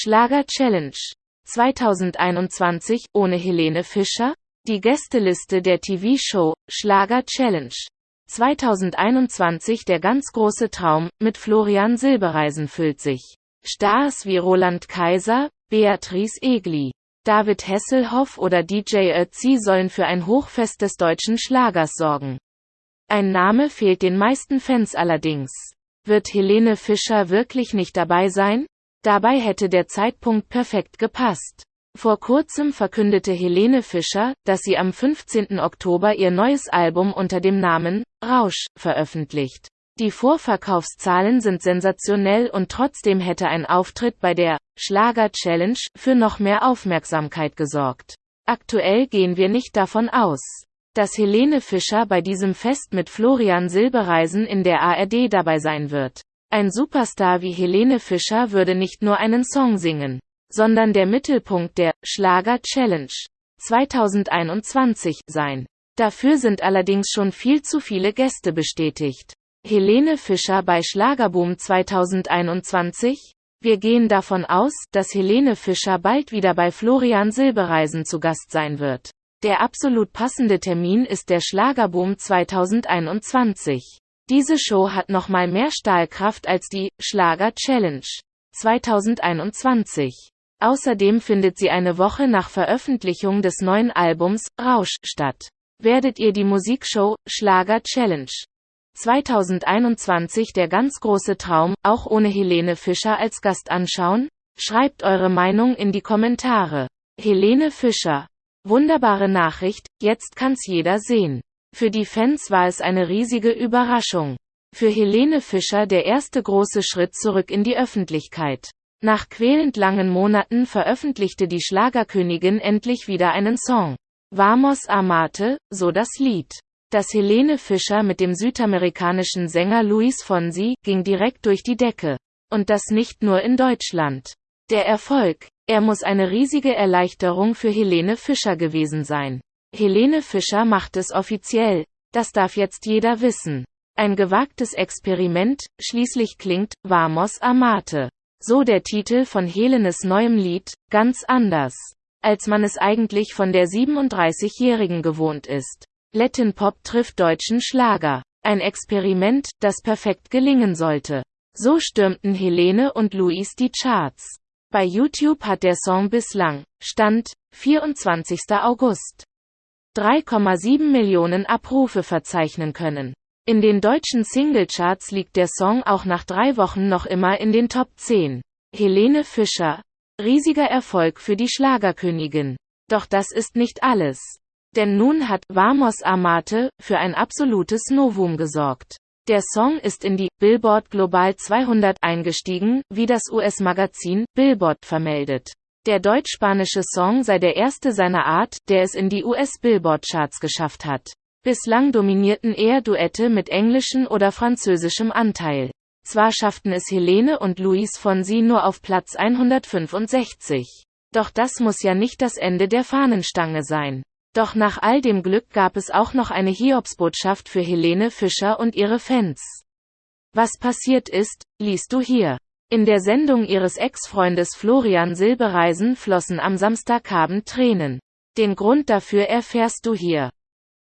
Schlager Challenge 2021 ohne Helene Fischer? Die Gästeliste der TV-Show Schlager Challenge 2021 Der ganz große Traum mit Florian Silbereisen füllt sich. Stars wie Roland Kaiser, Beatrice Egli, David Hasselhoff oder DJ Ötzi sollen für ein Hochfest des deutschen Schlagers sorgen. Ein Name fehlt den meisten Fans allerdings. Wird Helene Fischer wirklich nicht dabei sein? Dabei hätte der Zeitpunkt perfekt gepasst. Vor kurzem verkündete Helene Fischer, dass sie am 15. Oktober ihr neues Album unter dem Namen Rausch veröffentlicht. Die Vorverkaufszahlen sind sensationell und trotzdem hätte ein Auftritt bei der Schlager Challenge für noch mehr Aufmerksamkeit gesorgt. Aktuell gehen wir nicht davon aus, dass Helene Fischer bei diesem Fest mit Florian Silbereisen in der ARD dabei sein wird. Ein Superstar wie Helene Fischer würde nicht nur einen Song singen, sondern der Mittelpunkt der Schlager Challenge 2021 sein. Dafür sind allerdings schon viel zu viele Gäste bestätigt. Helene Fischer bei Schlagerboom 2021? Wir gehen davon aus, dass Helene Fischer bald wieder bei Florian Silbereisen zu Gast sein wird. Der absolut passende Termin ist der Schlagerboom 2021. Diese Show hat nochmal mehr Stahlkraft als die Schlager Challenge 2021. Außerdem findet sie eine Woche nach Veröffentlichung des neuen Albums Rausch statt. Werdet ihr die Musikshow Schlager Challenge 2021 der ganz große Traum, auch ohne Helene Fischer als Gast anschauen? Schreibt eure Meinung in die Kommentare. Helene Fischer. Wunderbare Nachricht, jetzt kann's jeder sehen. Für die Fans war es eine riesige Überraschung. Für Helene Fischer der erste große Schritt zurück in die Öffentlichkeit. Nach quälend langen Monaten veröffentlichte die Schlagerkönigin endlich wieder einen Song. Vamos Amate, so das Lied. Das Helene Fischer mit dem südamerikanischen Sänger Luis Fonsi ging direkt durch die Decke. Und das nicht nur in Deutschland. Der Erfolg, er muss eine riesige Erleichterung für Helene Fischer gewesen sein. Helene Fischer macht es offiziell. Das darf jetzt jeder wissen. Ein gewagtes Experiment, schließlich klingt Vamos Amate. So der Titel von Helenes neuem Lied, ganz anders, als man es eigentlich von der 37-Jährigen gewohnt ist. Latin Pop trifft deutschen Schlager. Ein Experiment, das perfekt gelingen sollte. So stürmten Helene und Luis die Charts. Bei YouTube hat der Song bislang, Stand, 24. August, 3,7 Millionen Abrufe verzeichnen können. In den deutschen Singlecharts liegt der Song auch nach drei Wochen noch immer in den Top 10. Helene Fischer. Riesiger Erfolg für die Schlagerkönigin. Doch das ist nicht alles. Denn nun hat Vamos Amate für ein absolutes Novum gesorgt. Der Song ist in die Billboard Global 200 eingestiegen, wie das US-Magazin Billboard vermeldet. Der deutsch-spanische Song sei der erste seiner Art, der es in die US-Billboard-Charts geschafft hat. Bislang dominierten eher Duette mit englischem oder französischem Anteil. Zwar schafften es Helene und Luis Fonsi nur auf Platz 165. Doch das muss ja nicht das Ende der Fahnenstange sein. Doch nach all dem Glück gab es auch noch eine Hiobsbotschaft für Helene Fischer und ihre Fans. Was passiert ist, liest du hier. In der Sendung ihres Ex-Freundes Florian Silbereisen flossen am Samstagabend Tränen. Den Grund dafür erfährst du hier.